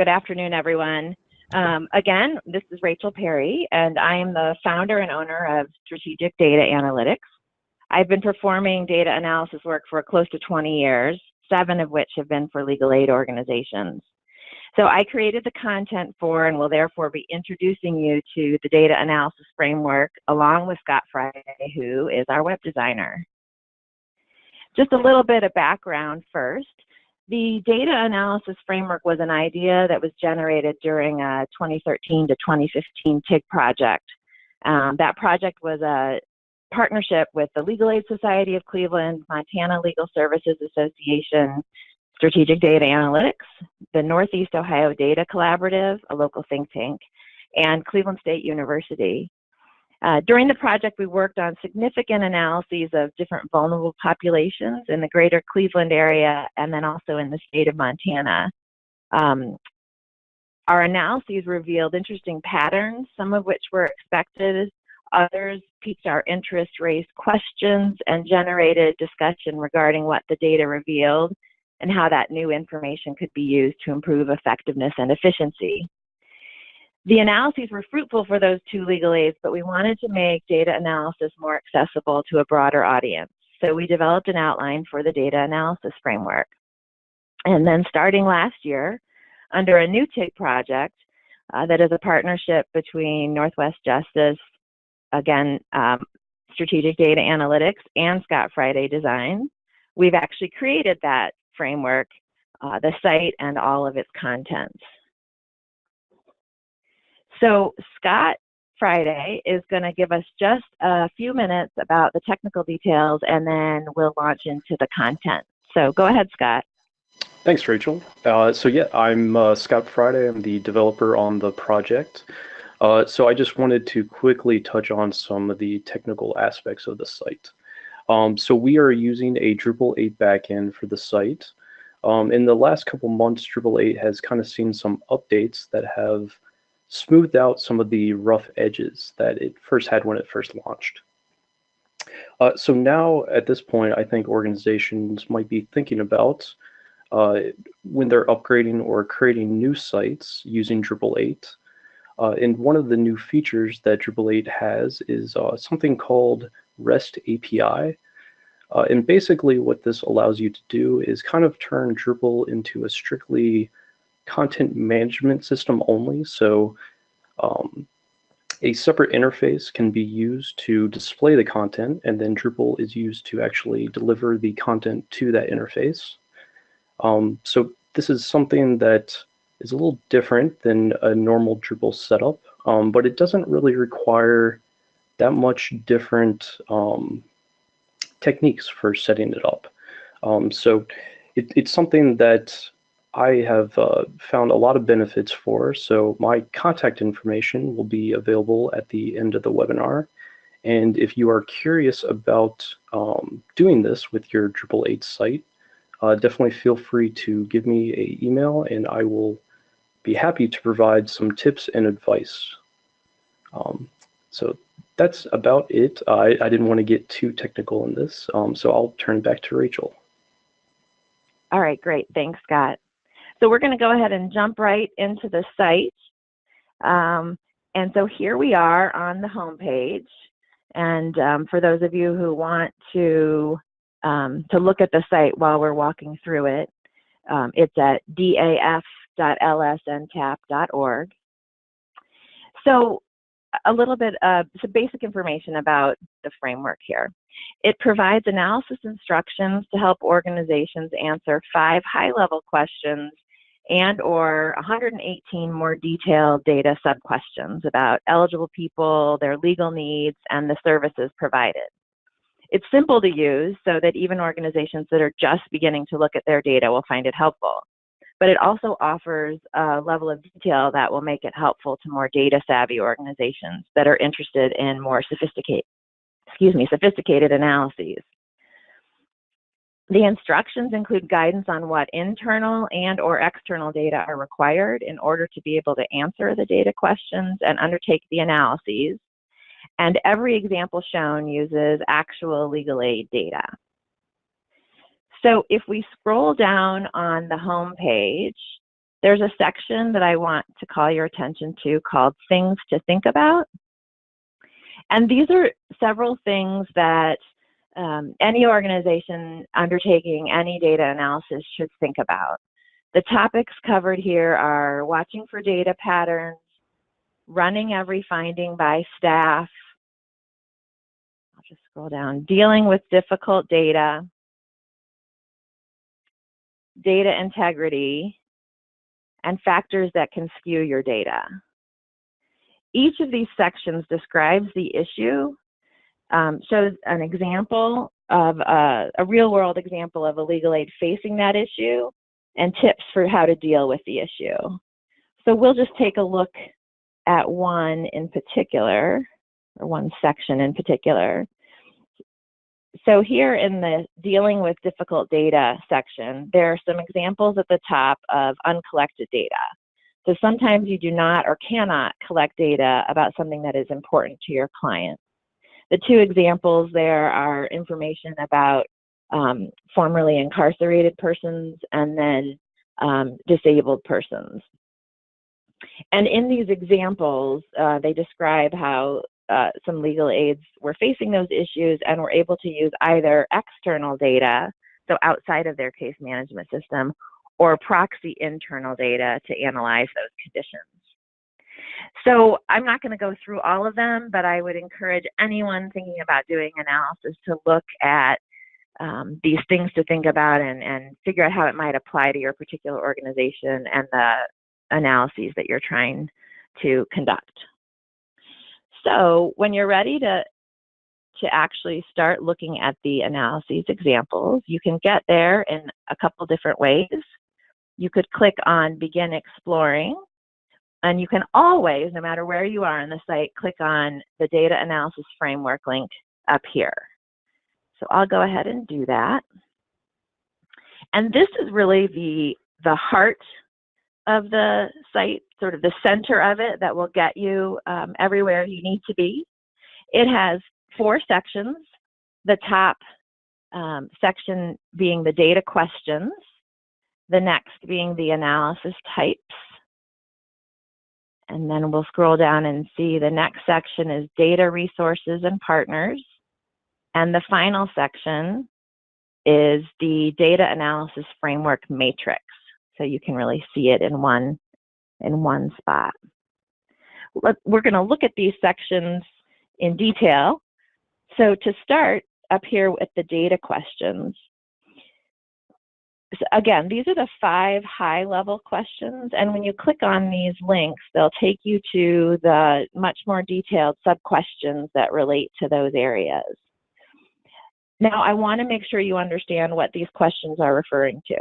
Good afternoon, everyone. Um, again, this is Rachel Perry, and I am the founder and owner of Strategic Data Analytics. I've been performing data analysis work for close to 20 years, seven of which have been for legal aid organizations. So I created the content for and will therefore be introducing you to the data analysis framework along with Scott Friday, who is our web designer. Just a little bit of background first. The data analysis framework was an idea that was generated during a 2013 to 2015 TIG project. Um, that project was a partnership with the Legal Aid Society of Cleveland, Montana Legal Services Association, Strategic Data Analytics, the Northeast Ohio Data Collaborative, a local think tank, and Cleveland State University. Uh, during the project, we worked on significant analyses of different vulnerable populations in the greater Cleveland area and then also in the state of Montana. Um, our analyses revealed interesting patterns, some of which were expected, others piqued our interest, raised questions, and generated discussion regarding what the data revealed and how that new information could be used to improve effectiveness and efficiency. The analyses were fruitful for those two legal aids, but we wanted to make data analysis more accessible to a broader audience. So we developed an outline for the data analysis framework. And then starting last year, under a new TIG project uh, that is a partnership between Northwest Justice, again, um, Strategic Data Analytics, and Scott Friday Design, we've actually created that framework, uh, the site, and all of its contents. So Scott Friday is going to give us just a few minutes about the technical details and then we'll launch into the content. So go ahead, Scott. Thanks, Rachel. Uh, so yeah, I'm uh, Scott Friday. I'm the developer on the project. Uh, so I just wanted to quickly touch on some of the technical aspects of the site. Um, so we are using a Drupal 8 backend for the site. Um, in the last couple months, Drupal 8 has kind of seen some updates that have smoothed out some of the rough edges that it first had when it first launched. Uh, so now at this point, I think organizations might be thinking about uh, when they're upgrading or creating new sites using Drupal 8. Uh, and one of the new features that Drupal 8 has is uh, something called REST API. Uh, and basically what this allows you to do is kind of turn Drupal into a strictly content management system only. So um, a separate interface can be used to display the content, and then Drupal is used to actually deliver the content to that interface. Um, so this is something that is a little different than a normal Drupal setup, um, but it doesn't really require that much different um, techniques for setting it up. Um, so it, it's something that I have uh, found a lot of benefits for. So my contact information will be available at the end of the webinar. And if you are curious about um, doing this with your Drupal 8 site, uh, definitely feel free to give me a email and I will be happy to provide some tips and advice. Um, so that's about it. I, I didn't want to get too technical in this, um, so I'll turn back to Rachel. All right, great. Thanks, Scott. So we're going to go ahead and jump right into the site. Um, and so here we are on the home page. And um, for those of you who want to, um, to look at the site while we're walking through it, um, it's at daf.lsntap.org. So a little bit of some basic information about the framework here. It provides analysis instructions to help organizations answer five high-level questions and or 118 more detailed data sub-questions about eligible people, their legal needs, and the services provided. It's simple to use so that even organizations that are just beginning to look at their data will find it helpful. But it also offers a level of detail that will make it helpful to more data savvy organizations that are interested in more sophisticated, excuse me, sophisticated analyses. The instructions include guidance on what internal and or external data are required in order to be able to answer the data questions and undertake the analyses. And every example shown uses actual legal aid data. So if we scroll down on the home page, there's a section that I want to call your attention to called Things to Think About. And these are several things that um, any organization undertaking any data analysis should think about. The topics covered here are watching for data patterns, running every finding by staff, I'll just scroll down, dealing with difficult data, data integrity, and factors that can skew your data. Each of these sections describes the issue, um, shows an example of a, a real world example of a legal aid facing that issue, and tips for how to deal with the issue. So we'll just take a look at one in particular, or one section in particular. So here in the dealing with difficult data section, there are some examples at the top of uncollected data. So sometimes you do not or cannot collect data about something that is important to your client. The two examples there are information about um, formerly incarcerated persons and then um, disabled persons. And in these examples, uh, they describe how uh, some legal aids were facing those issues and were able to use either external data, so outside of their case management system, or proxy internal data to analyze those conditions. So I'm not going to go through all of them, but I would encourage anyone thinking about doing analysis to look at um, these things to think about and, and figure out how it might apply to your particular organization and the analyses that you're trying to conduct. So when you're ready to, to actually start looking at the analyses examples, you can get there in a couple different ways. You could click on Begin Exploring, and you can always, no matter where you are on the site, click on the Data Analysis Framework link up here. So I'll go ahead and do that. And this is really the, the heart of the site, sort of the center of it that will get you um, everywhere you need to be. It has four sections, the top um, section being the data questions, the next being the analysis types, and then we'll scroll down and see the next section is data resources and partners. And the final section is the data analysis framework matrix. So you can really see it in one, in one spot. We're gonna look at these sections in detail. So to start up here with the data questions, so again, these are the five high level questions. And when you click on these links, they'll take you to the much more detailed sub questions that relate to those areas. Now, I want to make sure you understand what these questions are referring to.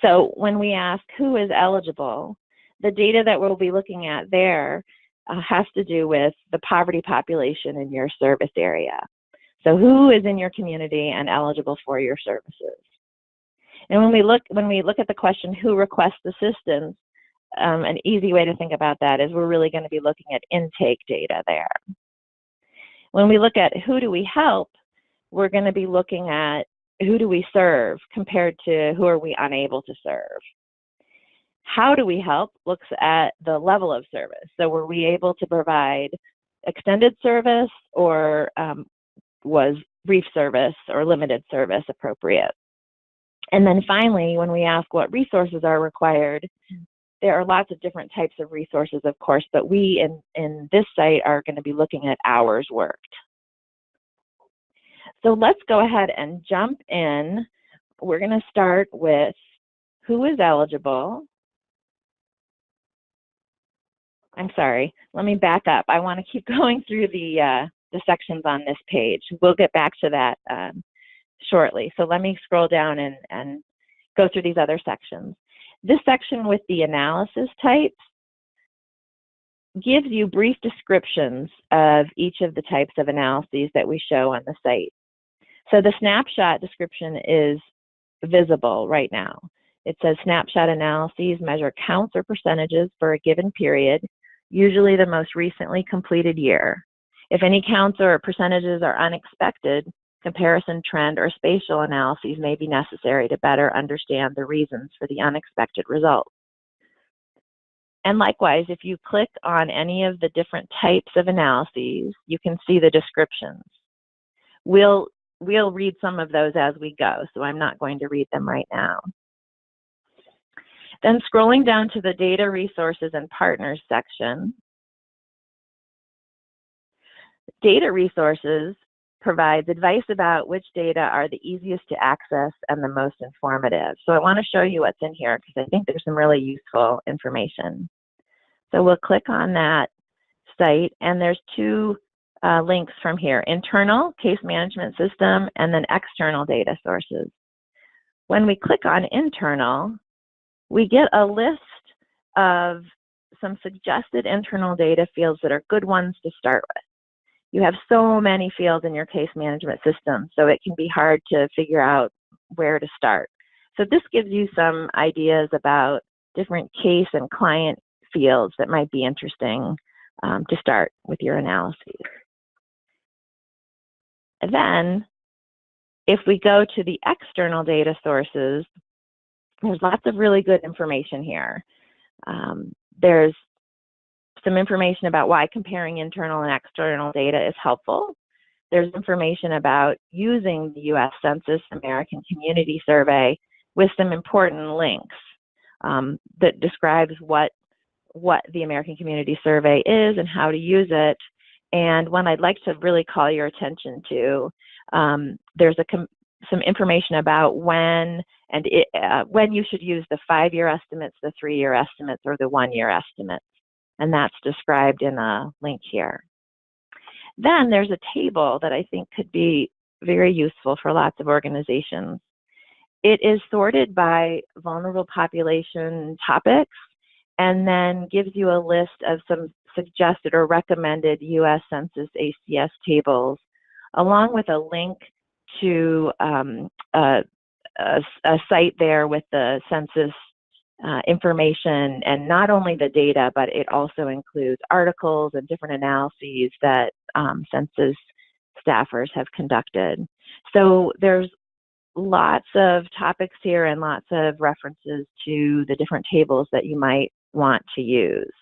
So when we ask who is eligible, the data that we'll be looking at there uh, has to do with the poverty population in your service area. So who is in your community and eligible for your services? And when we look when we look at the question who requests assistance, um, an easy way to think about that is we're really going to be looking at intake data there. When we look at who do we help, we're going to be looking at who do we serve compared to who are we unable to serve. How do we help looks at the level of service. So were we able to provide extended service or um, was brief service or limited service appropriate? And then finally, when we ask what resources are required, there are lots of different types of resources, of course, but we in, in this site are going to be looking at hours worked. So let's go ahead and jump in. We're going to start with who is eligible. I'm sorry, let me back up. I want to keep going through the, uh, the sections on this page. We'll get back to that um, shortly. So let me scroll down and, and go through these other sections. This section with the analysis types gives you brief descriptions of each of the types of analyses that we show on the site. So the snapshot description is visible right now. It says snapshot analyses measure counts or percentages for a given period, usually the most recently completed year. If any counts or percentages are unexpected, comparison trend or spatial analyses may be necessary to better understand the reasons for the unexpected results. and likewise, if you click on any of the different types of analyses, you can see the descriptions. We'll, we'll read some of those as we go, so I'm not going to read them right now. Then scrolling down to the data resources and partners section, data resources provides advice about which data are the easiest to access and the most informative. So I want to show you what's in here because I think there's some really useful information. So we'll click on that site and there's two uh, links from here, internal case management system and then external data sources. When we click on internal, we get a list of some suggested internal data fields that are good ones to start with you have so many fields in your case management system, so it can be hard to figure out where to start. So this gives you some ideas about different case and client fields that might be interesting um, to start with your analyses. And then, if we go to the external data sources, there's lots of really good information here. Um, there's some information about why comparing internal and external data is helpful. There's information about using the US Census American Community Survey with some important links um, that describes what, what the American Community Survey is and how to use it. And one I'd like to really call your attention to, um, there's a some information about when and it, uh, when you should use the five-year estimates, the three-year estimates, or the one-year estimates and that's described in a link here. Then there's a table that I think could be very useful for lots of organizations. It is sorted by vulnerable population topics and then gives you a list of some suggested or recommended US Census ACS tables, along with a link to um, a, a, a, site there with the census uh, information and not only the data, but it also includes articles and different analyses that um, census staffers have conducted. So there's lots of topics here and lots of references to the different tables that you might want to use.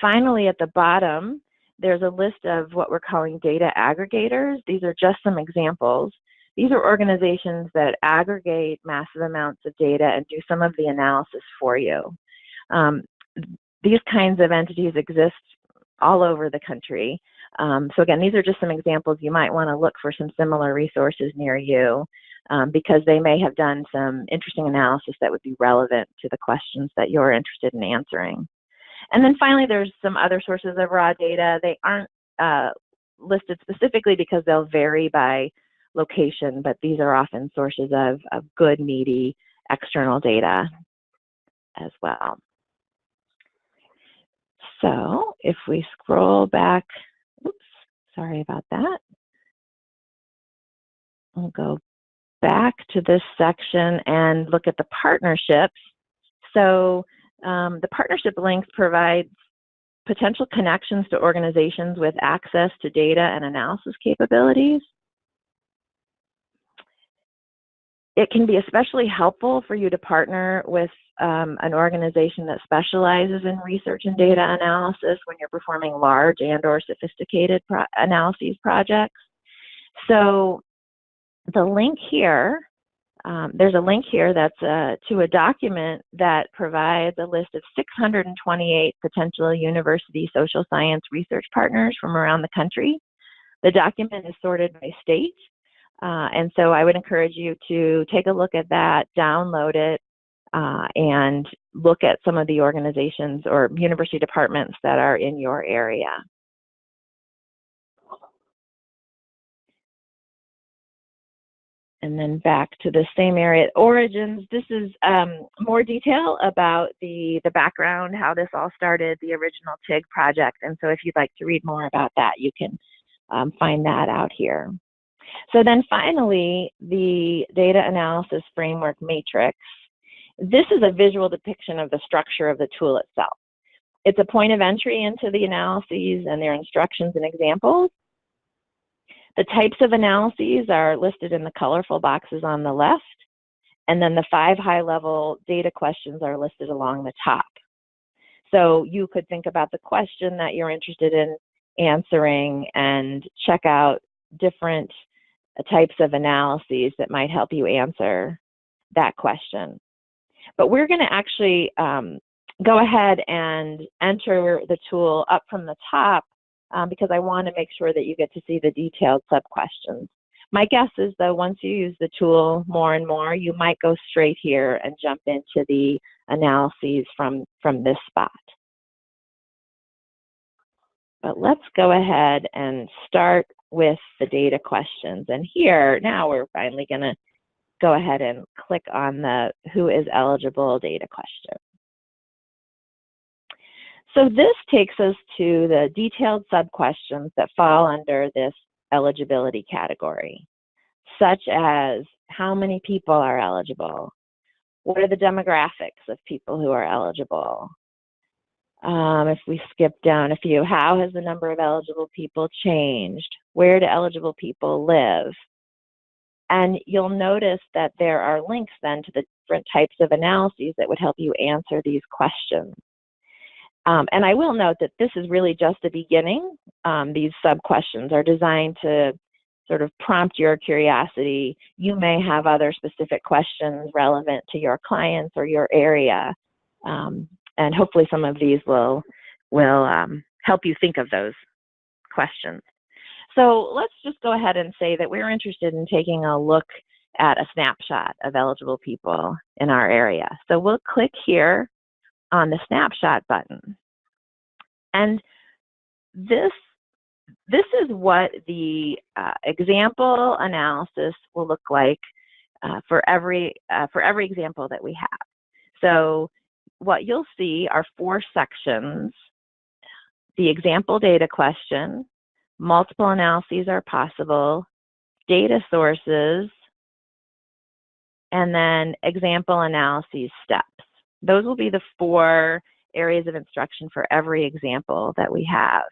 Finally, at the bottom, there's a list of what we're calling data aggregators. These are just some examples. These are organizations that aggregate massive amounts of data and do some of the analysis for you. Um, these kinds of entities exist all over the country. Um, so again, these are just some examples. You might want to look for some similar resources near you um, because they may have done some interesting analysis that would be relevant to the questions that you're interested in answering. And then finally, there's some other sources of raw data. They aren't uh, listed specifically because they'll vary by location, but these are often sources of, of good, meaty external data as well. So if we scroll back, oops, sorry about that. We'll go back to this section and look at the partnerships. So um, the partnership links provides potential connections to organizations with access to data and analysis capabilities. It can be especially helpful for you to partner with um, an organization that specializes in research and data analysis when you're performing large and or sophisticated pro analyses projects. So the link here, um, there's a link here that's uh, to a document that provides a list of 628 potential university social science research partners from around the country. The document is sorted by state uh, and so I would encourage you to take a look at that, download it, uh, and look at some of the organizations or university departments that are in your area. And then back to the same area, origins. This is um, more detail about the, the background, how this all started, the original TIG project. And so if you'd like to read more about that, you can um, find that out here. So then finally, the data analysis framework matrix. This is a visual depiction of the structure of the tool itself. It's a point of entry into the analyses and their instructions and examples. The types of analyses are listed in the colorful boxes on the left. and then the five high-level data questions are listed along the top. So you could think about the question that you're interested in answering and check out different types of analyses that might help you answer that question. But we're going to actually um, go ahead and enter the tool up from the top um, because I want to make sure that you get to see the detailed sub-questions. My guess is though, once you use the tool more and more, you might go straight here and jump into the analyses from, from this spot. But let's go ahead and start with the data questions. And here, now we're finally gonna go ahead and click on the who is eligible data question. So this takes us to the detailed sub-questions that fall under this eligibility category, such as how many people are eligible? What are the demographics of people who are eligible? Um, if we skip down a few, how has the number of eligible people changed? Where do eligible people live? And you'll notice that there are links then to the different types of analyses that would help you answer these questions. Um, and I will note that this is really just the beginning. Um, these sub-questions are designed to sort of prompt your curiosity. You may have other specific questions relevant to your clients or your area. Um, and hopefully some of these will, will um, help you think of those questions. So let's just go ahead and say that we're interested in taking a look at a snapshot of eligible people in our area. So we'll click here on the snapshot button. And this, this is what the uh, example analysis will look like uh, for, every, uh, for every example that we have. So what you'll see are four sections. The example data question, multiple analyses are possible, data sources, and then example analyses steps. Those will be the four areas of instruction for every example that we have.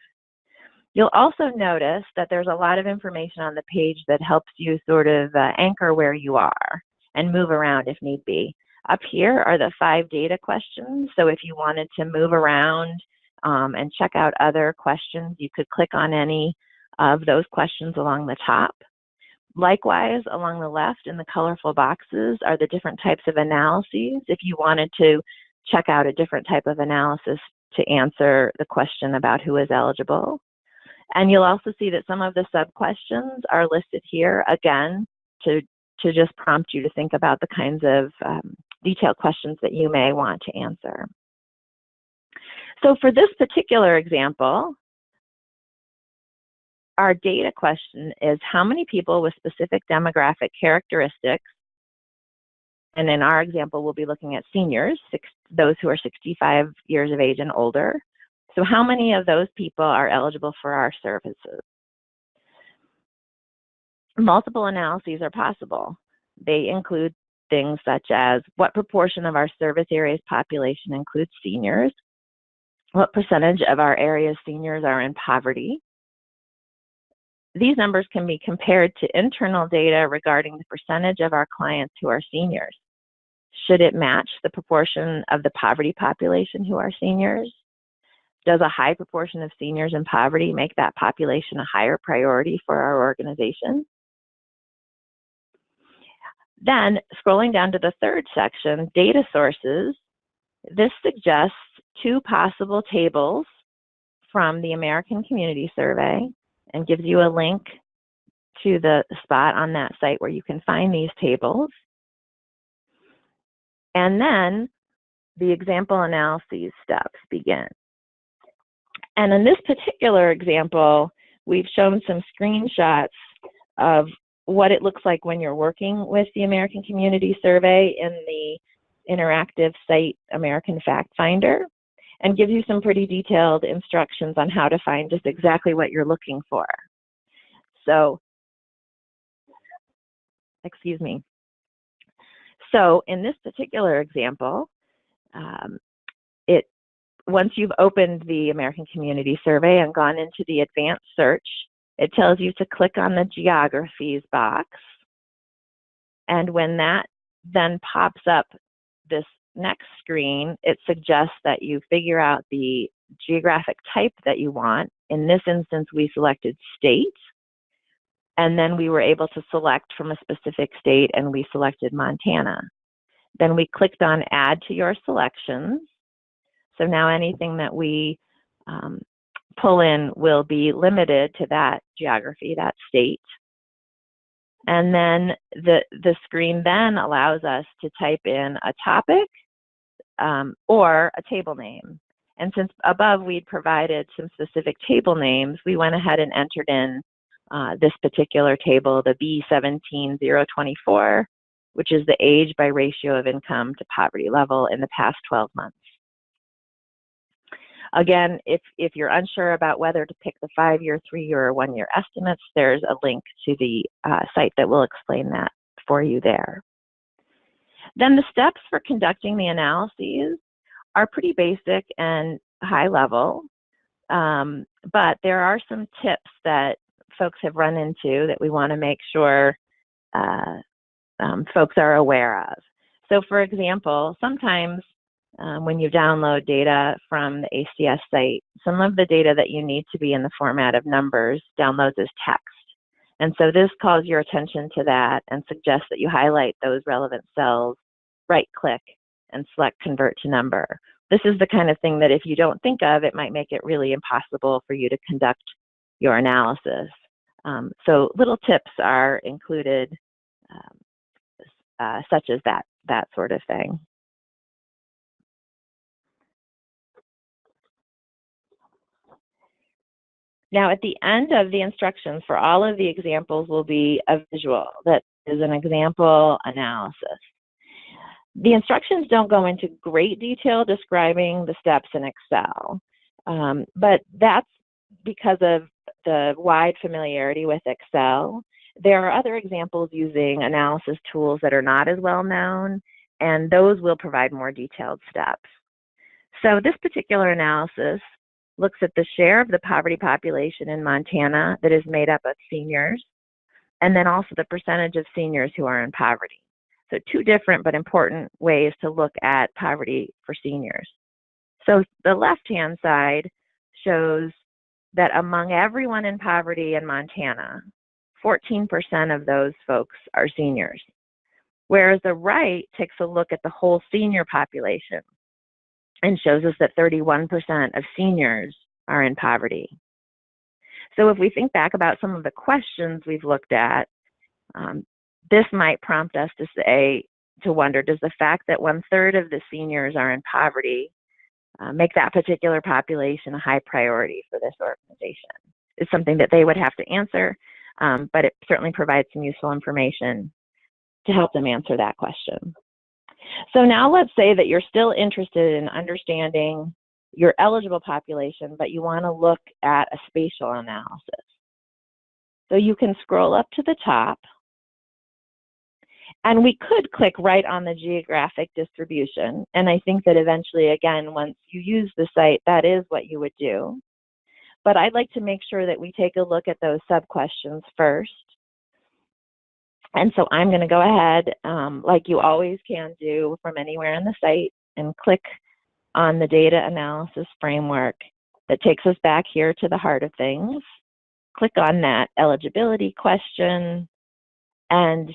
You'll also notice that there's a lot of information on the page that helps you sort of uh, anchor where you are and move around if need be. Up here are the five data questions. So if you wanted to move around um, and check out other questions, you could click on any of those questions along the top. Likewise, along the left in the colorful boxes are the different types of analyses. If you wanted to check out a different type of analysis to answer the question about who is eligible. And you'll also see that some of the sub-questions are listed here, again, to, to just prompt you to think about the kinds of um, detailed questions that you may want to answer. So for this particular example, our data question is how many people with specific demographic characteristics, and in our example, we'll be looking at seniors, six, those who are 65 years of age and older. So how many of those people are eligible for our services? Multiple analyses are possible. They include things such as what proportion of our service area's population includes seniors, what percentage of our area's seniors are in poverty, these numbers can be compared to internal data regarding the percentage of our clients who are seniors. Should it match the proportion of the poverty population who are seniors? Does a high proportion of seniors in poverty make that population a higher priority for our organization? Then, scrolling down to the third section, data sources, this suggests two possible tables from the American Community Survey and gives you a link to the spot on that site where you can find these tables. And then the example analyses steps begin. And in this particular example, we've shown some screenshots of what it looks like when you're working with the American Community Survey in the interactive site American Fact Finder and gives you some pretty detailed instructions on how to find just exactly what you're looking for. So, excuse me. So in this particular example, um, it once you've opened the American Community Survey and gone into the advanced search, it tells you to click on the geographies box. And when that then pops up this next screen, it suggests that you figure out the geographic type that you want. In this instance, we selected state. And then we were able to select from a specific state and we selected Montana. Then we clicked on add to your selections. So now anything that we um, pull in will be limited to that geography, that state. And then the, the screen then allows us to type in a topic um, or a table name. And since above we'd provided some specific table names, we went ahead and entered in uh, this particular table, the B17024, which is the age by ratio of income to poverty level in the past 12 months. Again, if, if you're unsure about whether to pick the five-year, three-year, or one-year estimates, there's a link to the uh, site that will explain that for you there. Then the steps for conducting the analyses are pretty basic and high level, um, but there are some tips that folks have run into that we want to make sure uh, um, folks are aware of. So for example, sometimes um, when you download data from the ACS site, some of the data that you need to be in the format of numbers downloads as text. And so this calls your attention to that and suggests that you highlight those relevant cells, right click, and select convert to number. This is the kind of thing that if you don't think of, it might make it really impossible for you to conduct your analysis. Um, so little tips are included um, uh, such as that, that sort of thing. Now at the end of the instructions for all of the examples will be a visual that is an example analysis. The instructions don't go into great detail describing the steps in Excel, um, but that's because of the wide familiarity with Excel. There are other examples using analysis tools that are not as well known, and those will provide more detailed steps. So this particular analysis looks at the share of the poverty population in Montana that is made up of seniors, and then also the percentage of seniors who are in poverty. So two different but important ways to look at poverty for seniors. So the left-hand side shows that among everyone in poverty in Montana, 14% of those folks are seniors. Whereas the right takes a look at the whole senior population and shows us that 31% of seniors are in poverty. So if we think back about some of the questions we've looked at, um, this might prompt us to say, to wonder, does the fact that one third of the seniors are in poverty uh, make that particular population a high priority for this organization? It's something that they would have to answer, um, but it certainly provides some useful information to help them answer that question. So now let's say that you're still interested in understanding your eligible population, but you want to look at a spatial analysis. So you can scroll up to the top, and we could click right on the geographic distribution. And I think that eventually, again, once you use the site, that is what you would do. But I'd like to make sure that we take a look at those sub-questions first. And so I'm going to go ahead, um, like you always can do from anywhere on the site, and click on the data analysis framework that takes us back here to the heart of things. Click on that eligibility question. And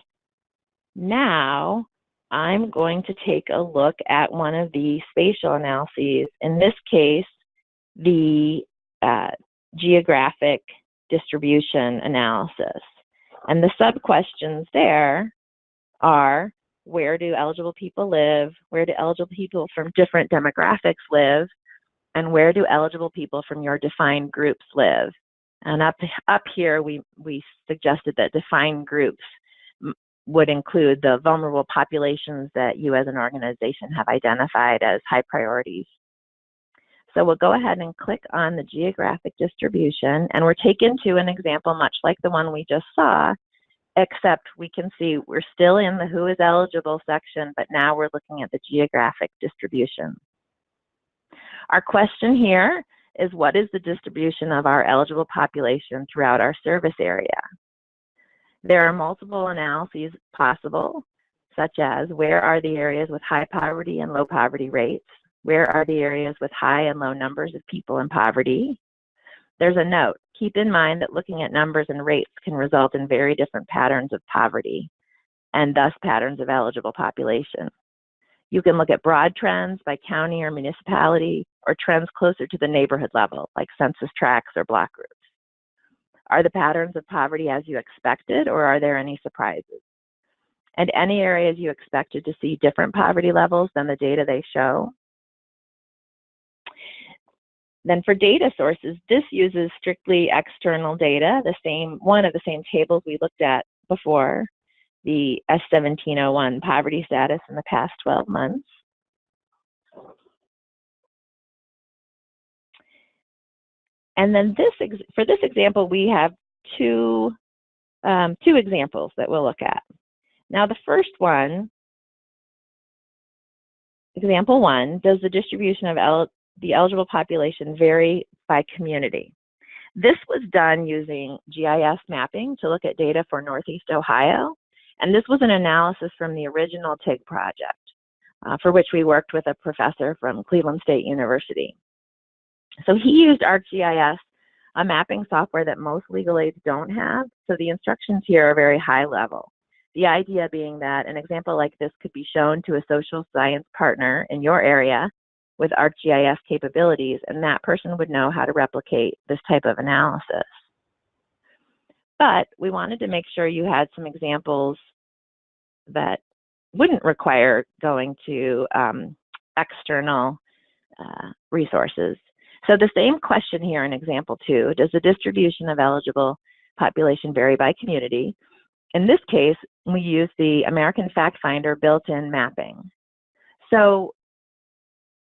now I'm going to take a look at one of the spatial analyses. In this case, the uh, geographic distribution analysis. And the sub-questions there are, where do eligible people live? Where do eligible people from different demographics live? And where do eligible people from your defined groups live? And up, up here, we, we suggested that defined groups would include the vulnerable populations that you as an organization have identified as high priorities. So we'll go ahead and click on the geographic distribution and we're taken to an example much like the one we just saw, except we can see we're still in the who is eligible section, but now we're looking at the geographic distribution. Our question here is what is the distribution of our eligible population throughout our service area? There are multiple analyses possible. such as where are the areas with high poverty and low poverty rates? Where are the areas with high and low numbers of people in poverty? There's a note. Keep in mind that looking at numbers and rates can result in very different patterns of poverty and thus patterns of eligible population. You can look at broad trends by county or municipality or trends closer to the neighborhood level, like census tracts or block groups. Are the patterns of poverty as you expected or are there any surprises? And any areas you expected to see different poverty levels than the data they show? Then for data sources, this uses strictly external data, the same one of the same tables we looked at before, the S1701 poverty status in the past 12 months. And then this, for this example, we have two, um, two examples that we'll look at. Now the first one, example one, does the distribution of el the eligible population vary by community? This was done using GIS mapping to look at data for Northeast Ohio. And this was an analysis from the original TIG project, uh, for which we worked with a professor from Cleveland State University. So he used ArcGIS, a mapping software that most legal aids don't have. So the instructions here are very high level. The idea being that an example like this could be shown to a social science partner in your area with ArcGIS capabilities, and that person would know how to replicate this type of analysis. But we wanted to make sure you had some examples that wouldn't require going to um, external uh, resources. So the same question here in example two, does the distribution of eligible population vary by community? In this case, we use the American Fact Finder built-in mapping. So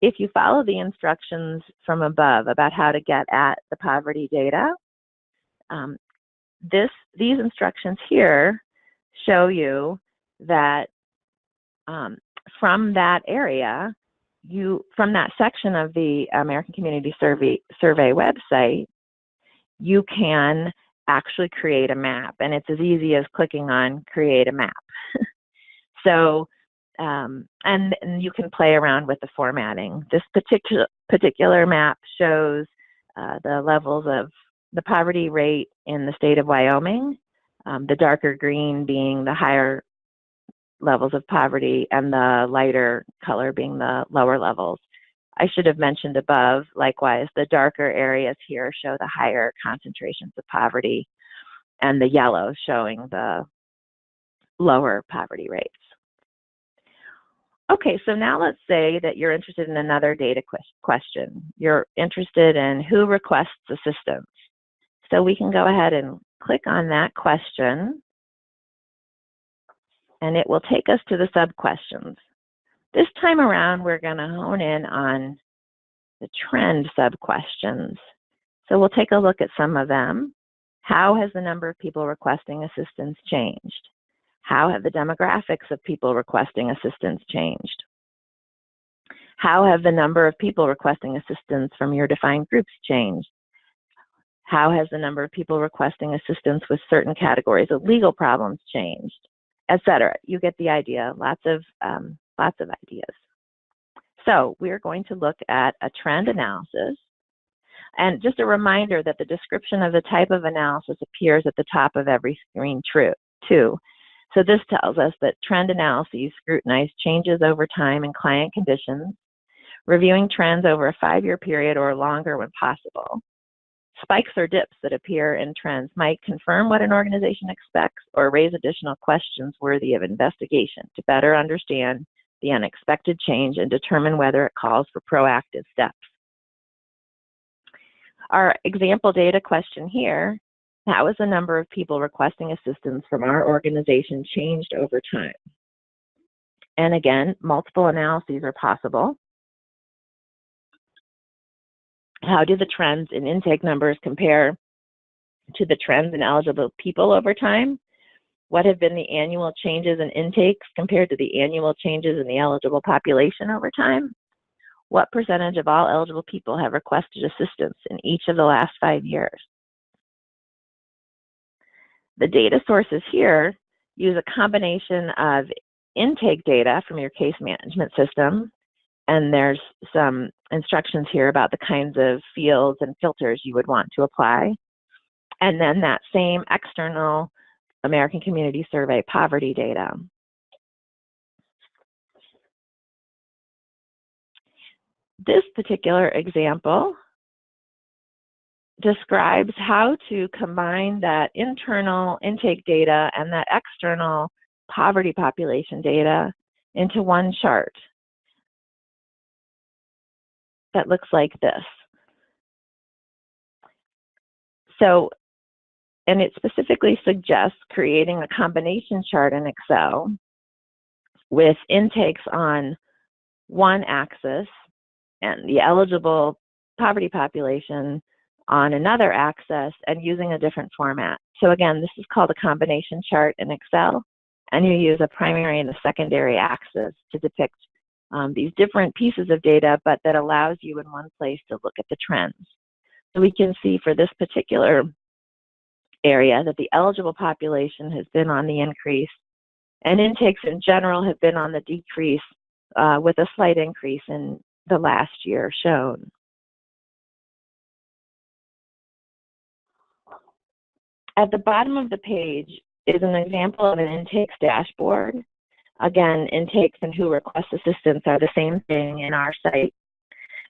if you follow the instructions from above about how to get at the poverty data, um, this, these instructions here show you that um, from that area, you from that section of the American Community Survey Survey website, you can actually create a map, and it's as easy as clicking on create a map. so, um, and, and, you can play around with the formatting. This particular particular map shows uh, the levels of the poverty rate in the state of Wyoming. Um, the darker green being the higher levels of poverty and the lighter color being the lower levels. I should have mentioned above, likewise, the darker areas here show the higher concentrations of poverty and the yellow showing the lower poverty rates. Okay, so now let's say that you're interested in another data question. You're interested in who requests assistance. So we can go ahead and click on that question and it will take us to the sub-questions. This time around, we're going to hone in on the trend sub-questions. So we'll take a look at some of them. How has the number of people requesting assistance changed? How have the demographics of people requesting assistance changed? How have the number of people requesting assistance from your defined groups changed? How has the number of people requesting assistance with certain categories of legal problems changed? Etc. You get the idea. Lots of um, lots of ideas. So we're going to look at a trend analysis. And just a reminder that the description of the type of analysis appears at the top of every screen true, too. So this tells us that trend analyses scrutinize changes over time in client conditions, reviewing trends over a five-year period or longer when possible, Spikes or dips that appear in trends might confirm what an organization expects or raise additional questions worthy of investigation to better understand the unexpected change and determine whether it calls for proactive steps. Our example data question here, how has the number of people requesting assistance from our organization changed over time? And again, multiple analyses are possible. How do the trends in intake numbers compare to the trends in eligible people over time? What have been the annual changes in intakes compared to the annual changes in the eligible population over time? What percentage of all eligible people have requested assistance in each of the last five years? The data sources here use a combination of intake data from your case management system, and there's some instructions here about the kinds of fields and filters you would want to apply. And then that same external American Community Survey poverty data. This particular example describes how to combine that internal intake data and that external poverty population data into one chart that looks like this. So, and it specifically suggests creating a combination chart in Excel with intakes on one axis and the eligible poverty population on another axis and using a different format. So again, this is called a combination chart in Excel, and you use a primary and a secondary axis to depict um, these different pieces of data, but that allows you in one place to look at the trends. So we can see for this particular area that the eligible population has been on the increase, and intakes in general have been on the decrease uh, with a slight increase in the last year shown. At the bottom of the page is an example of an intakes dashboard. Again, intakes and who requests assistance are the same thing in our site.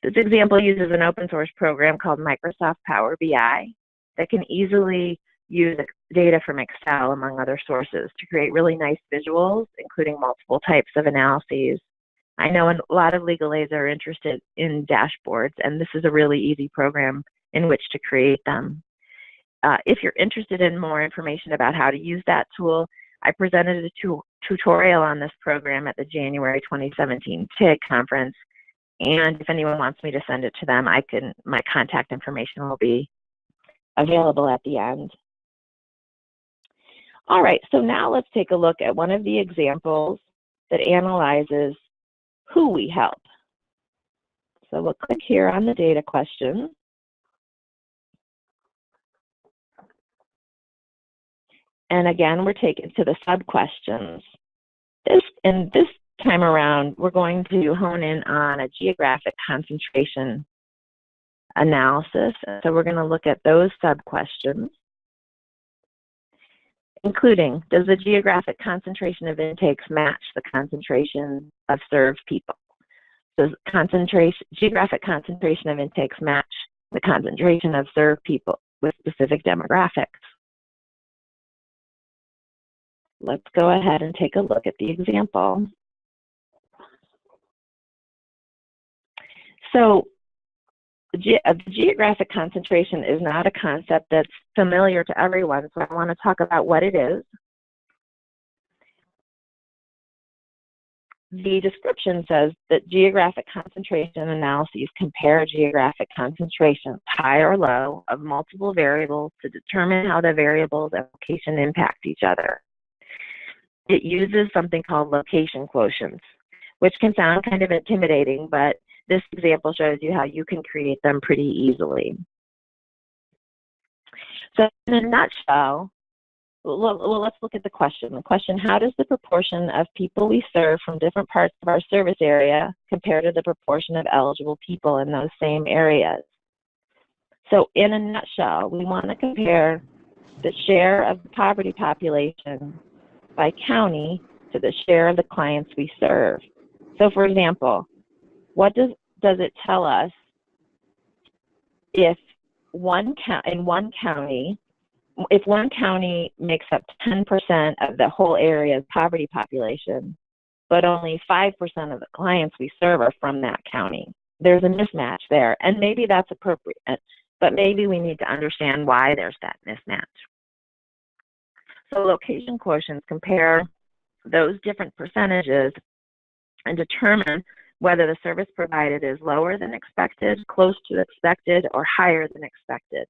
This example uses an open source program called Microsoft Power BI that can easily use data from Excel, among other sources, to create really nice visuals, including multiple types of analyses. I know a lot of legal aids are interested in dashboards, and this is a really easy program in which to create them. Uh, if you're interested in more information about how to use that tool, I presented a tu tutorial on this program at the January 2017 TIG conference. And if anyone wants me to send it to them, I can, my contact information will be available at the end. All right, so now let's take a look at one of the examples that analyzes who we help. So we'll click here on the data question. And again, we're taken to the sub-questions. This, and this time around, we're going to hone in on a geographic concentration analysis. So we're going to look at those sub-questions, including, does the geographic concentration of intakes match the concentration of served people? Does concentration, geographic concentration of intakes match the concentration of served people with specific demographics? Let's go ahead and take a look at the example. So uh, geographic concentration is not a concept that's familiar to everyone, so I want to talk about what it is. The description says that geographic concentration analyses compare geographic concentrations, high or low, of multiple variables to determine how the variables location impact each other it uses something called location quotients, which can sound kind of intimidating, but this example shows you how you can create them pretty easily. So in a nutshell, well, let's look at the question. The question, how does the proportion of people we serve from different parts of our service area compare to the proportion of eligible people in those same areas? So in a nutshell, we want to compare the share of the poverty population by county to the share of the clients we serve. So for example, what does, does it tell us if one in one county, if one county makes up 10% of the whole area's poverty population, but only 5% of the clients we serve are from that county. There's a mismatch there, and maybe that's appropriate, but maybe we need to understand why there's that mismatch. So location quotients compare those different percentages and determine whether the service provided is lower than expected, close to expected, or higher than expected.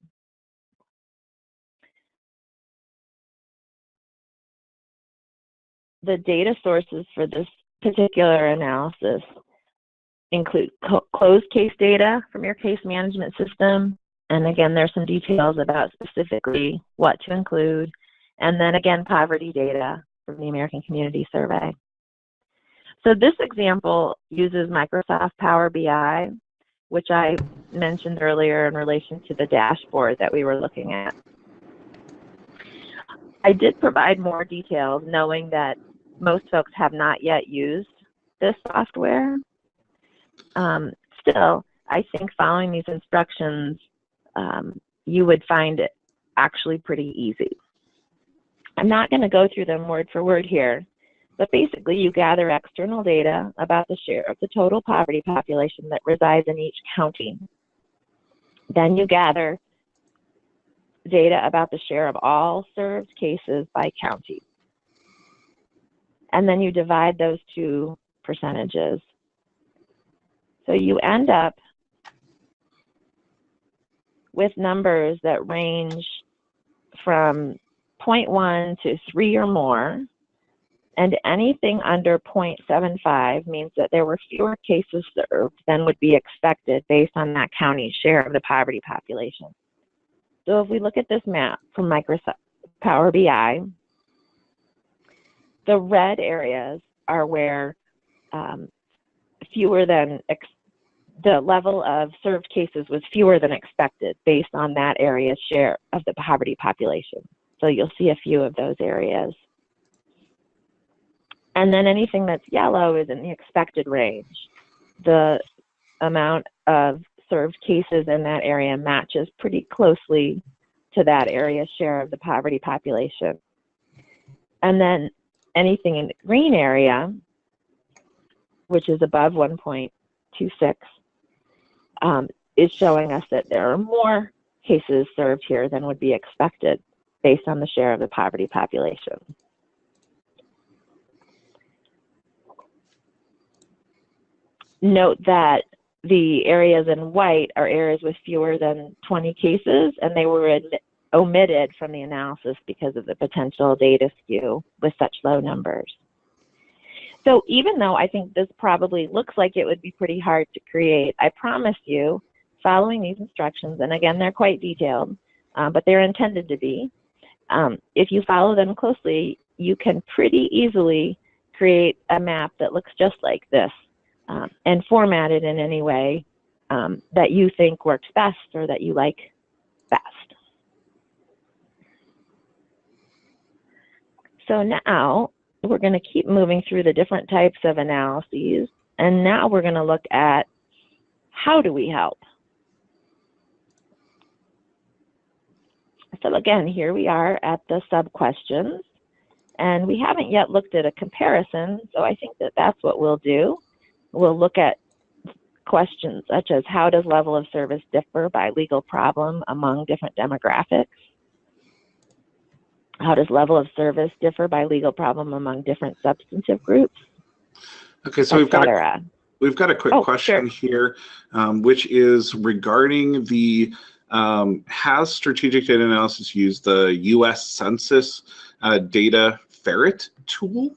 The data sources for this particular analysis include closed case data from your case management system. And again, there's some details about specifically what to include and then again, poverty data from the American Community Survey. So this example uses Microsoft Power BI, which I mentioned earlier in relation to the dashboard that we were looking at. I did provide more details knowing that most folks have not yet used this software. Um, still, I think following these instructions, um, you would find it actually pretty easy. I'm not going to go through them word for word here, but basically you gather external data about the share of the total poverty population that resides in each county. Then you gather data about the share of all served cases by county. And then you divide those two percentages. So you end up with numbers that range from 0.1 to 3 or more, and anything under 0.75 means that there were fewer cases served than would be expected based on that county's share of the poverty population. So if we look at this map from Microsoft Power BI, the red areas are where um, fewer than the level of served cases was fewer than expected based on that area's share of the poverty population. So you'll see a few of those areas. And then anything that's yellow is in the expected range. The amount of served cases in that area matches pretty closely to that area's share of the poverty population. And then anything in the green area, which is above 1.26, um, is showing us that there are more cases served here than would be expected based on the share of the poverty population. Note that the areas in white are areas with fewer than 20 cases, and they were omitted from the analysis because of the potential data skew with such low numbers. So even though I think this probably looks like it would be pretty hard to create, I promise you, following these instructions, and again, they're quite detailed, uh, but they're intended to be, um, if you follow them closely, you can pretty easily create a map that looks just like this um, and format it in any way um, that you think works best or that you like best. So now we're going to keep moving through the different types of analyses. And now we're going to look at how do we help? So again, here we are at the sub questions. And we haven't yet looked at a comparison, so I think that that's what we'll do. We'll look at questions such as how does level of service differ by legal problem among different demographics? How does level of service differ by legal problem among different substantive groups? Okay, so we've got a, we've got a quick oh, question sure. here, um, which is regarding the um, has strategic data analysis used the U.S. Census uh, data ferret tool?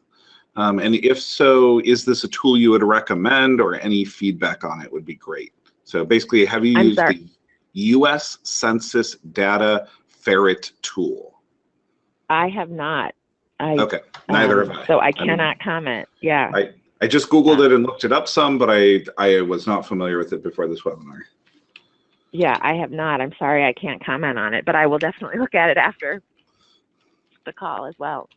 Um, and if so, is this a tool you would recommend or any feedback on it would be great. So basically, have you I'm used sorry. the U.S. Census data ferret tool? I have not. I, okay, neither um, have I. So I cannot I comment. Yeah. I, I just Googled yeah. it and looked it up some, but I, I was not familiar with it before this webinar. Yeah, I have not. I'm sorry I can't comment on it, but I will definitely look at it after the call as well.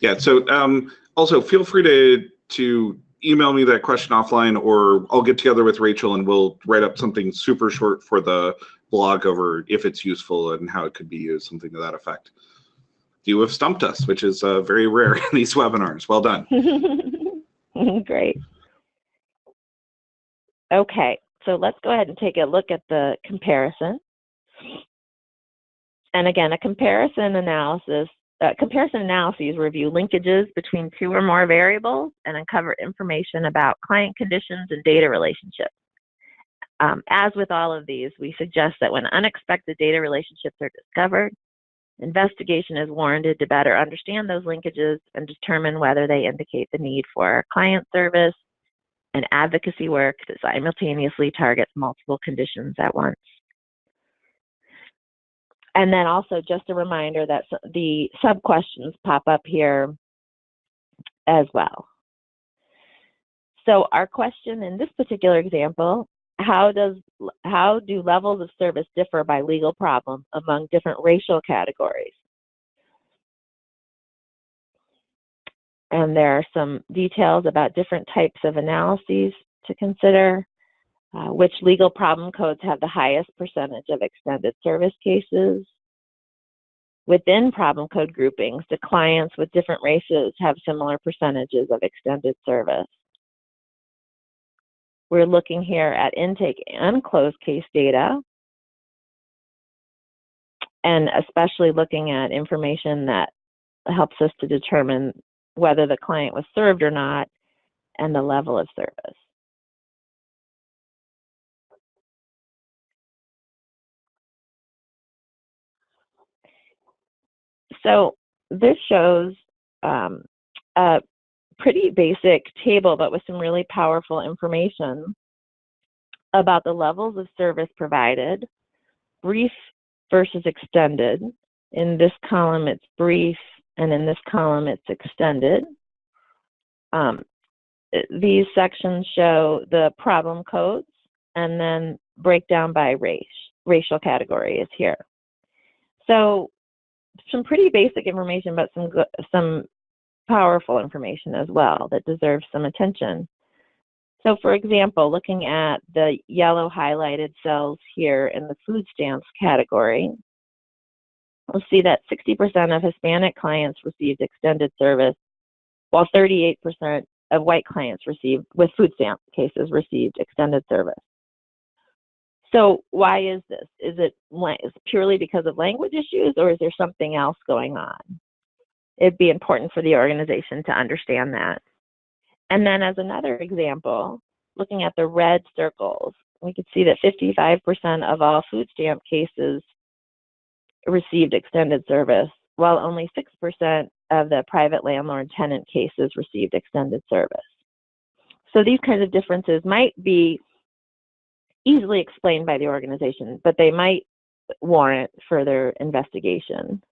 Yeah, so um, also feel free to, to email me that question offline or I'll get together with Rachel and we'll write up something super short for the blog over if it's useful and how it could be used, something to that effect. You have stumped us, which is uh, very rare in these webinars. Well done. Great. Okay, so let's go ahead and take a look at the comparison. And again, a comparison analysis, uh, comparison analyses review linkages between two or more variables and uncover information about client conditions and data relationships. Um, as with all of these, we suggest that when unexpected data relationships are discovered, investigation is warranted to better understand those linkages and determine whether they indicate the need for client service, and advocacy work that simultaneously targets multiple conditions at once. And then also just a reminder that the sub questions pop up here as well. So our question in this particular example, how does how do levels of service differ by legal problem among different racial categories? And there are some details about different types of analyses to consider. Uh, which legal problem codes have the highest percentage of extended service cases? Within problem code groupings, do clients with different races have similar percentages of extended service? We're looking here at intake and closed case data, and especially looking at information that helps us to determine whether the client was served or not and the level of service. So this shows um, a pretty basic table, but with some really powerful information about the levels of service provided, brief versus extended. In this column, it's brief, and in this column, it's extended. Um, these sections show the problem codes and then breakdown by race, racial category is here. So some pretty basic information, but some some powerful information as well that deserves some attention. So for example, looking at the yellow highlighted cells here in the food stamps category, we'll see that 60% of Hispanic clients received extended service, while 38% of white clients received, with food stamp cases, received extended service. So why is this? Is it purely because of language issues or is there something else going on? It'd be important for the organization to understand that. And then as another example, looking at the red circles, we could see that 55% of all food stamp cases received extended service, while only 6% of the private landlord tenant cases received extended service. So these kinds of differences might be easily explained by the organization, but they might warrant further investigation.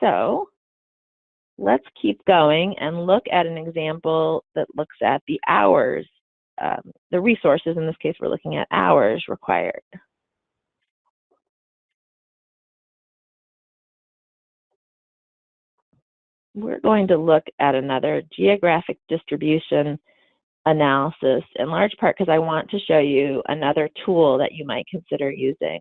So let's keep going and look at an example that looks at the hours, um, the resources, in this case we're looking at hours required. we're going to look at another geographic distribution analysis in large part because I want to show you another tool that you might consider using.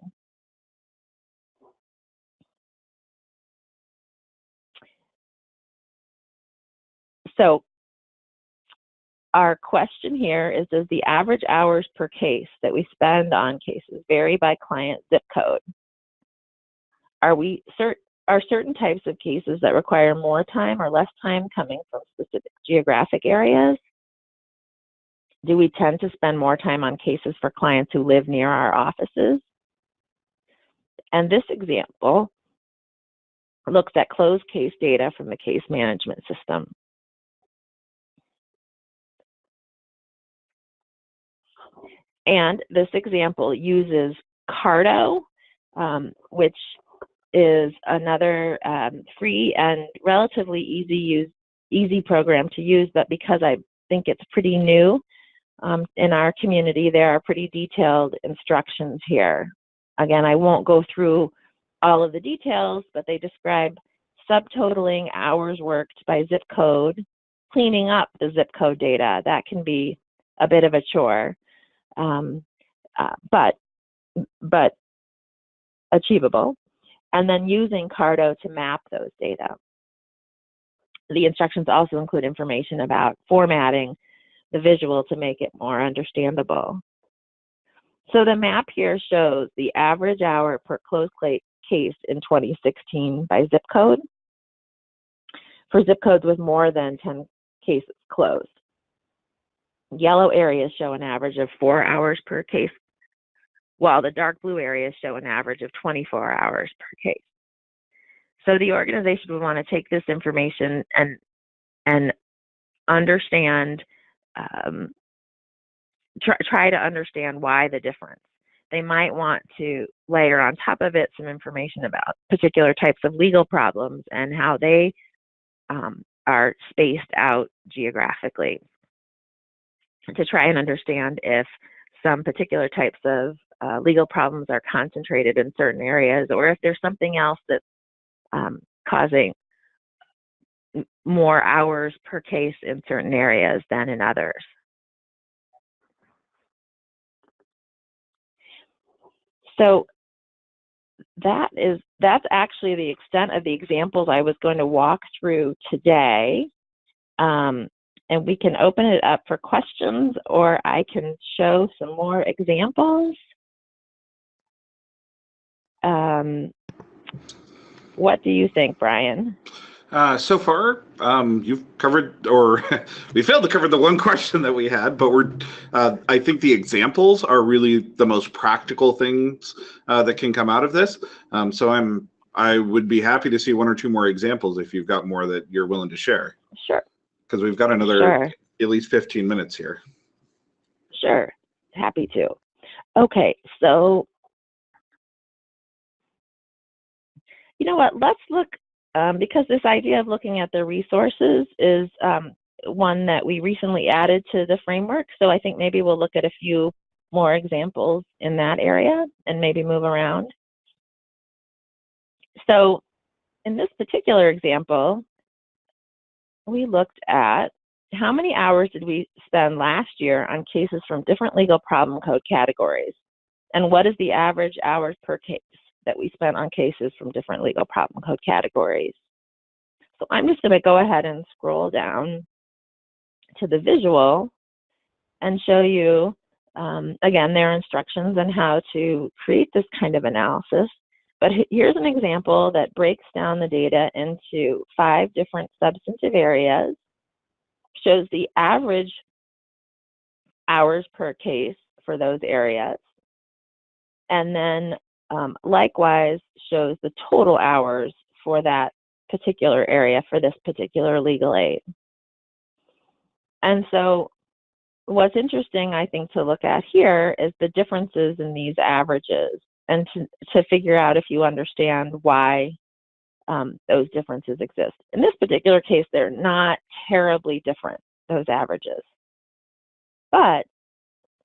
So our question here is, does the average hours per case that we spend on cases vary by client zip code? Are we certain are certain types of cases that require more time or less time coming from specific geographic areas? Do we tend to spend more time on cases for clients who live near our offices? And this example looks at closed case data from the case management system. And this example uses Carto, um, which is another um, free and relatively easy use easy program to use, but because I think it's pretty new um, in our community, there are pretty detailed instructions here. Again, I won't go through all of the details, but they describe subtotaling hours worked by zip code, cleaning up the zip code data. That can be a bit of a chore, um, uh, but but achievable and then using Carto to map those data. The instructions also include information about formatting the visual to make it more understandable. So the map here shows the average hour per closed case in 2016 by zip code for zip codes with more than 10 cases closed. Yellow areas show an average of four hours per case while the dark blue areas show an average of 24 hours per case. So the organization would want to take this information and and understand, um, try, try to understand why the difference. They might want to layer on top of it some information about particular types of legal problems and how they um, are spaced out geographically to try and understand if some particular types of uh, legal problems are concentrated in certain areas or if there's something else that's um, causing more hours per case in certain areas than in others. So that is that's actually the extent of the examples I was going to walk through today. Um, and we can open it up for questions or I can show some more examples. Um, what do you think, Brian? Uh, so far, um, you've covered, or we failed to cover the one question that we had, but we're, uh, I think the examples are really the most practical things uh, that can come out of this. Um, so I'm, I would be happy to see one or two more examples if you've got more that you're willing to share. Sure. Because we've got another sure. at least 15 minutes here. Sure, happy to. Okay, so you know what, let's look um, because this idea of looking at the resources is um, one that we recently added to the framework. So I think maybe we'll look at a few more examples in that area and maybe move around. So in this particular example, we looked at how many hours did we spend last year on cases from different legal problem code categories? And what is the average hours per case? that we spent on cases from different legal problem code categories. So I'm just going to go ahead and scroll down to the visual and show you, um, again, their instructions on how to create this kind of analysis. But here's an example that breaks down the data into five different substantive areas, shows the average hours per case for those areas, and then um, likewise shows the total hours for that particular area for this particular legal aid. And so what's interesting, I think, to look at here is the differences in these averages and to, to figure out if you understand why um, those differences exist. In this particular case, they're not terribly different, those averages. But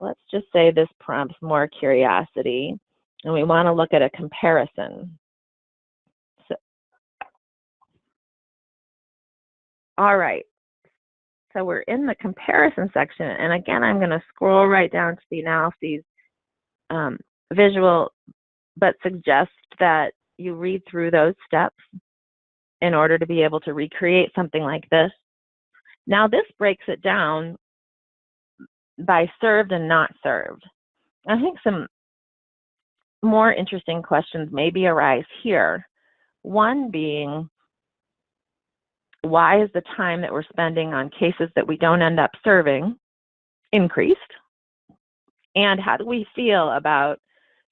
let's just say this prompts more curiosity and we want to look at a comparison. So, all right, so we're in the comparison section, and again, I'm going to scroll right down to the analyses um, visual, but suggest that you read through those steps in order to be able to recreate something like this. Now this breaks it down by served and not served. I think some more interesting questions maybe arise here. One being, why is the time that we're spending on cases that we don't end up serving increased? And how do we feel about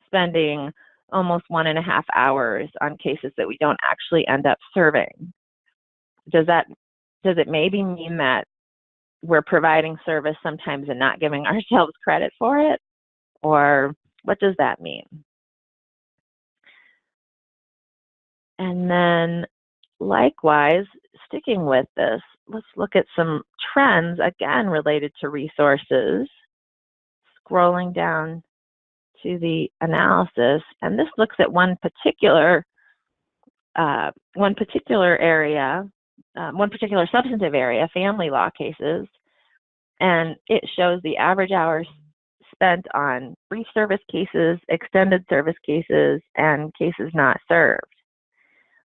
spending almost one and a half hours on cases that we don't actually end up serving? Does that does it maybe mean that we're providing service sometimes and not giving ourselves credit for it? Or what does that mean? And then likewise, sticking with this, let's look at some trends, again, related to resources. Scrolling down to the analysis, and this looks at one particular, uh, one particular area, um, one particular substantive area, family law cases, and it shows the average hours spent on brief service cases, extended service cases, and cases not served.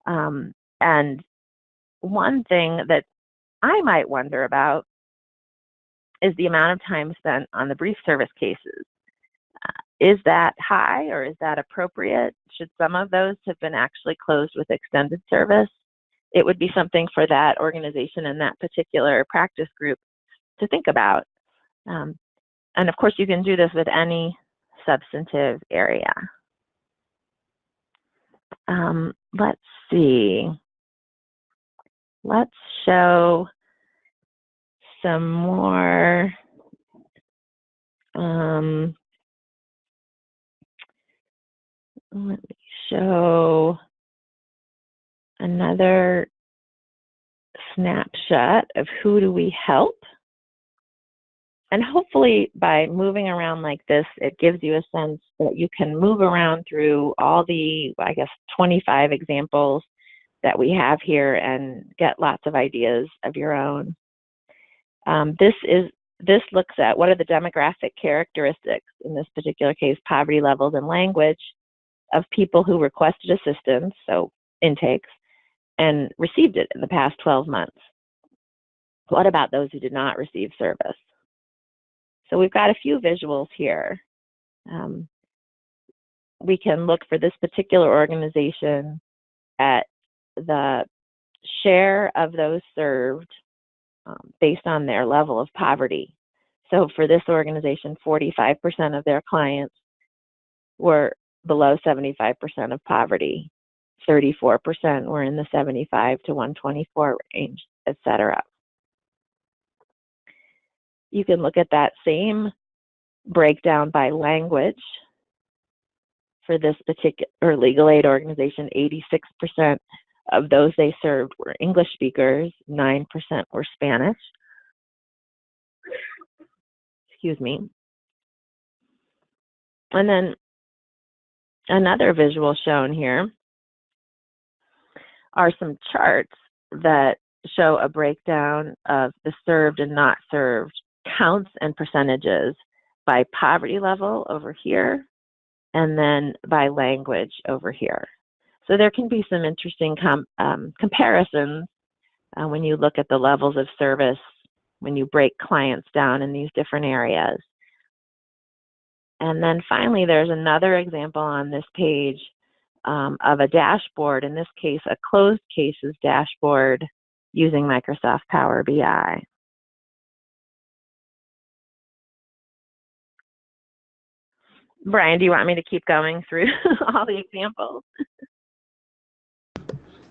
Um, and one thing that I might wonder about is the amount of time spent on the brief service cases. Is that high or is that appropriate? Should some of those have been actually closed with extended service? It would be something for that organization and that particular practice group to think about. Um, and of course, you can do this with any substantive area. Um, let's see. Let's show some more um, let me show another snapshot of who do we help. And hopefully by moving around like this, it gives you a sense that you can move around through all the, I guess, 25 examples that we have here and get lots of ideas of your own. Um, this is this looks at what are the demographic characteristics, in this particular case, poverty levels and language, of people who requested assistance, so intakes, and received it in the past 12 months. What about those who did not receive service? So we've got a few visuals here. Um, we can look for this particular organization at the share of those served um, based on their level of poverty. So for this organization, 45% of their clients were below 75% of poverty. 34% were in the 75 to 124 range, etc. You can look at that same breakdown by language. For this particular legal aid organization, 86% of those they served were English speakers, 9% were Spanish. Excuse me. And then another visual shown here are some charts that show a breakdown of the served and not served counts and percentages by poverty level over here and then by language over here. So there can be some interesting com um, comparisons uh, when you look at the levels of service when you break clients down in these different areas. And then finally, there's another example on this page um, of a dashboard, in this case, a closed cases dashboard using Microsoft Power BI. Brian, do you want me to keep going through all the examples?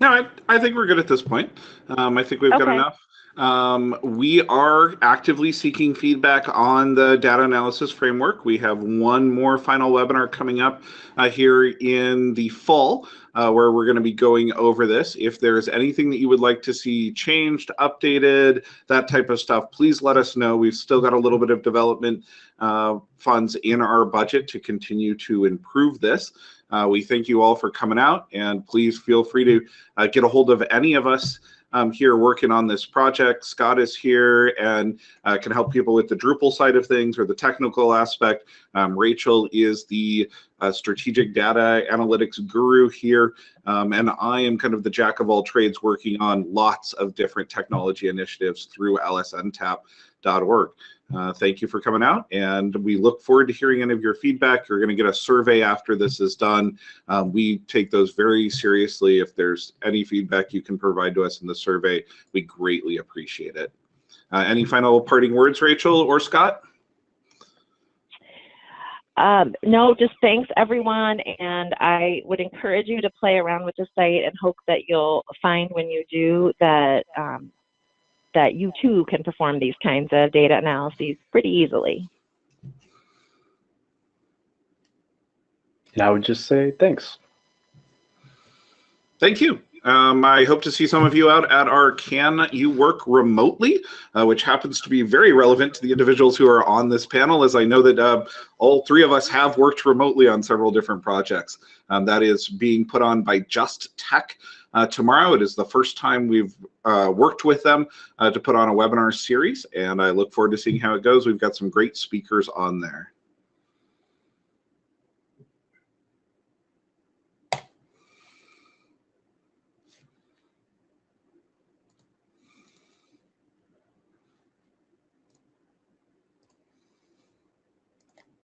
No, I, I think we're good at this point. Um, I think we've okay. got enough. Um, we are actively seeking feedback on the data analysis framework. We have one more final webinar coming up uh, here in the fall uh, where we're going to be going over this. If there's anything that you would like to see changed, updated, that type of stuff, please let us know. We've still got a little bit of development uh, funds in our budget to continue to improve this. Uh, we thank you all for coming out and please feel free to uh, get a hold of any of us um, here working on this project. Scott is here and uh, can help people with the Drupal side of things or the technical aspect. Um, Rachel is the uh, strategic data analytics guru here. Um, and I am kind of the jack of all trades working on lots of different technology initiatives through lsntap.org. Uh, thank you for coming out, and we look forward to hearing any of your feedback. You're going to get a survey after this is done. Um, we take those very seriously. If there's any feedback you can provide to us in the survey, we greatly appreciate it. Uh, any final parting words, Rachel or Scott? Um, no, just thanks everyone, and I would encourage you to play around with the site and hope that you'll find when you do that um, that you too can perform these kinds of data analyses pretty easily. And I would just say thanks. Thank you. Um, I hope to see some of you out at our Can You Work Remotely, uh, which happens to be very relevant to the individuals who are on this panel, as I know that uh, all three of us have worked remotely on several different projects. Um, that is being put on by Just Tech, uh, tomorrow. It is the first time we've uh, worked with them uh, to put on a webinar series, and I look forward to seeing how it goes. We've got some great speakers on there.